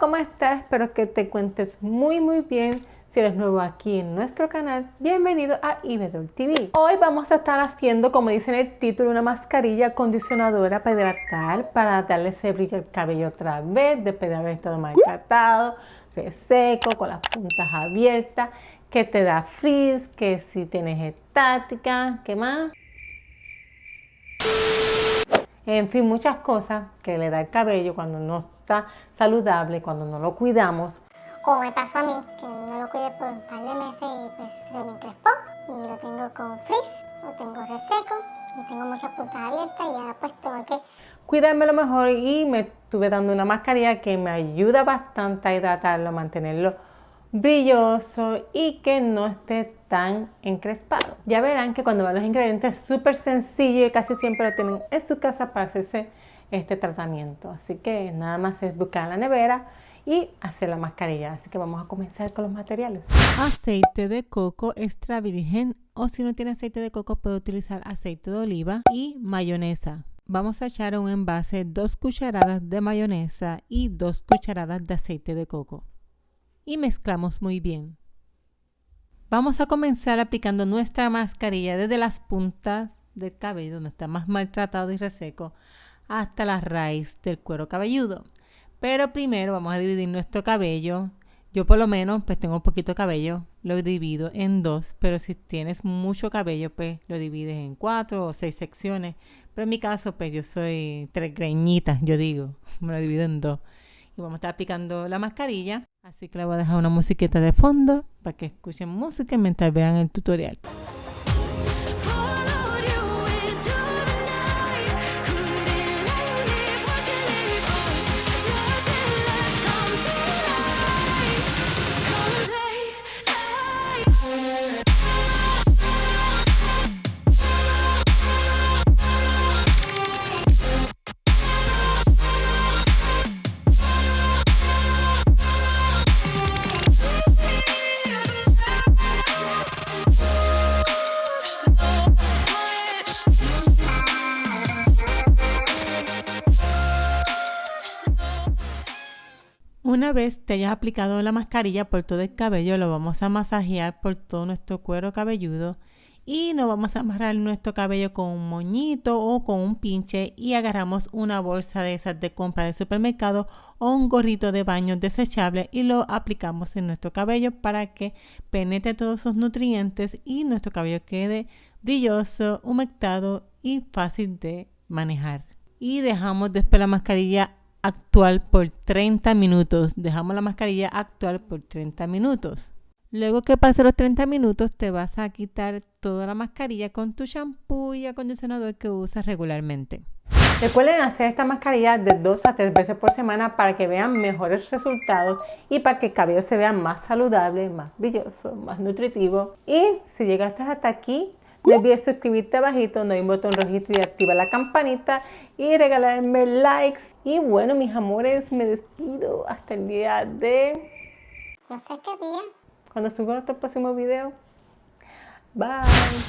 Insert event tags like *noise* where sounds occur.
¿cómo estás? Espero que te cuentes muy muy bien. Si eres nuevo aquí en nuestro canal, bienvenido a Ibedol TV. Hoy vamos a estar haciendo, como dice en el título, una mascarilla acondicionadora para hidratar, para darle ese brillo al cabello otra vez, después de haber estado maltratado, reseco, con las puntas abiertas, que te da frizz, que si tienes estática, ¿qué más? En fin, muchas cosas que le da el cabello cuando no está saludable, cuando no lo cuidamos. Como me pasó a mí, que no lo cuidé por un par de meses y pues se me encrespó y lo tengo con frizz, lo tengo reseco y tengo muchas puntas abiertas y ahora pues tengo que cuidarme lo mejor y me estuve dando una mascarilla que me ayuda bastante a hidratarlo, mantenerlo brilloso y que no esté tan encrespado. Ya verán que cuando van los ingredientes es súper sencillo y casi siempre lo tienen en su casa para hacerse este tratamiento. Así que nada más es buscar la nevera y hacer la mascarilla. Así que vamos a comenzar con los materiales. Aceite de coco extra virgen o si no tiene aceite de coco puede utilizar aceite de oliva y mayonesa. Vamos a echar a un envase dos cucharadas de mayonesa y dos cucharadas de aceite de coco. Y mezclamos muy bien. Vamos a comenzar aplicando nuestra mascarilla desde las puntas del cabello, donde está más maltratado y reseco, hasta la raíz del cuero cabelludo. Pero primero vamos a dividir nuestro cabello. Yo por lo menos pues tengo un poquito de cabello, lo divido en dos, pero si tienes mucho cabello pues lo divides en cuatro o seis secciones. Pero en mi caso pues yo soy tres greñitas, yo digo, *laughs* me lo divido en dos. Y vamos a estar aplicando la mascarilla. Así que le voy a dejar una musiquita de fondo para que escuchen música mientras vean el tutorial. Una vez te hayas aplicado la mascarilla por todo el cabello, lo vamos a masajear por todo nuestro cuero cabelludo y nos vamos a amarrar nuestro cabello con un moñito o con un pinche y agarramos una bolsa de esas de compra de supermercado o un gorrito de baño desechable y lo aplicamos en nuestro cabello para que penetre todos esos nutrientes y nuestro cabello quede brilloso, humectado y fácil de manejar. Y dejamos después la mascarilla actual por 30 minutos. Dejamos la mascarilla actual por 30 minutos. Luego que pase los 30 minutos te vas a quitar toda la mascarilla con tu shampoo y acondicionador que usas regularmente. Recuerden hacer esta mascarilla de 2 a 3 veces por semana para que vean mejores resultados y para que el cabello se vea más saludable, más brilloso, más nutritivo. Y si llegaste hasta aquí, no olvides suscribirte abajito, no hay un botón rojito y activa la campanita y regalarme likes. Y bueno, mis amores, me despido hasta el día de... No sé qué día. Cuando suba nuestro próximo video. Bye.